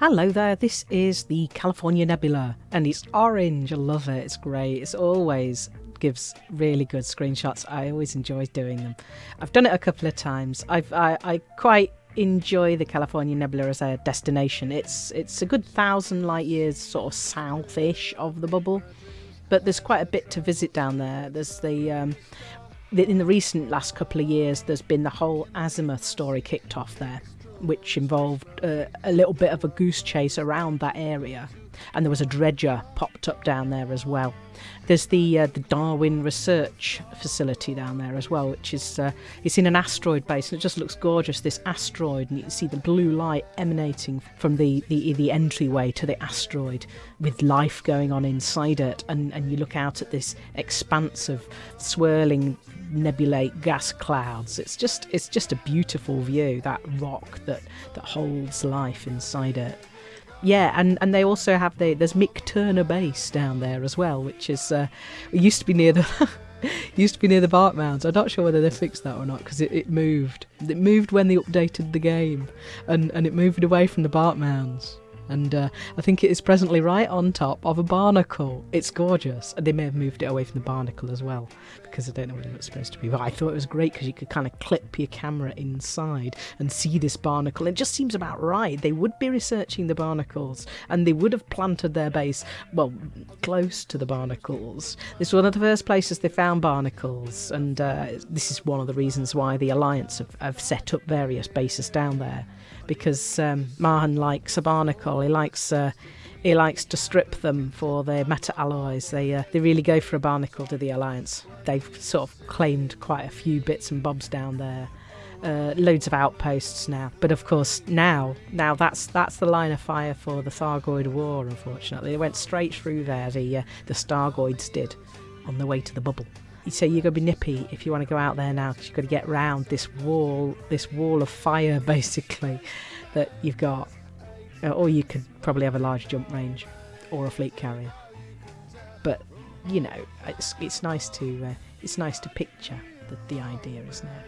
Hello there, this is the California Nebula, and it's orange. I love it, it's great. It's always gives really good screenshots. I always enjoy doing them. I've done it a couple of times. I've I, I quite enjoy the California Nebula as a destination. It's it's a good thousand light years sort of south-ish of the bubble, but there's quite a bit to visit down there. There's the um, in the recent last couple of years, there's been the whole Azimuth story kicked off there which involved uh, a little bit of a goose chase around that area. And there was a dredger popped up down there as well. There's the uh, the Darwin Research Facility down there as well, which is uh, it's in an asteroid base, and it just looks gorgeous. This asteroid, and you can see the blue light emanating from the, the the entryway to the asteroid, with life going on inside it. And and you look out at this expanse of swirling nebulate gas clouds. It's just it's just a beautiful view. That rock that that holds life inside it. Yeah, and, and they also have the there's Mick Turner Base down there as well, which is uh, used to be near the used to be near the Bark Mounds. I'm not sure whether they fixed that or not because it, it moved. It moved when they updated the game, and and it moved away from the Bark Mounds and uh, I think it is presently right on top of a barnacle. It's gorgeous. And they may have moved it away from the barnacle as well, because I don't know what it was supposed to be. But I thought it was great because you could kind of clip your camera inside and see this barnacle. It just seems about right. They would be researching the barnacles, and they would have planted their base, well, close to the barnacles. This was one of the first places they found barnacles, and uh, this is one of the reasons why the Alliance have, have set up various bases down there because um, Mahon likes a barnacle. He likes uh, he likes to strip them for their meta alloys. They uh, they really go for a barnacle to the alliance. They've sort of claimed quite a few bits and bobs down there. Uh, loads of outposts now, but of course now now that's that's the line of fire for the Thargoid War. Unfortunately, they went straight through there. The uh, the Thargoids did on the way to the bubble so you're to be nippy if you want to go out there now because you've got to get round this wall, this wall of fire basically that you've got. Uh, or you could probably have a large jump range or a fleet carrier. But you know, it's it's nice to uh, it's nice to picture that the idea is now.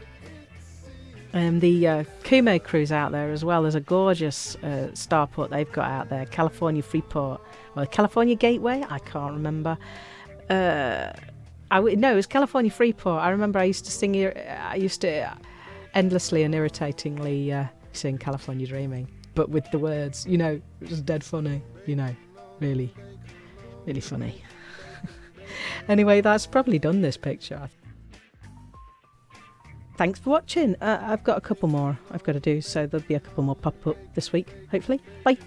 Um, the uh, Kumo cruise out there as well. There's a gorgeous uh, starport they've got out there, California Freeport, well, California Gateway. I can't remember. Uh, I w- no, it was California Freeport. I remember I used to sing. I used to endlessly and irritatingly uh, sing California Dreaming, but with the words. You know, it was dead funny. You know, really, really funny. anyway, that's probably done this picture. Thanks for watching. Uh, I've got a couple more I've got to do, so there'll be a couple more pop up this week, hopefully. Bye.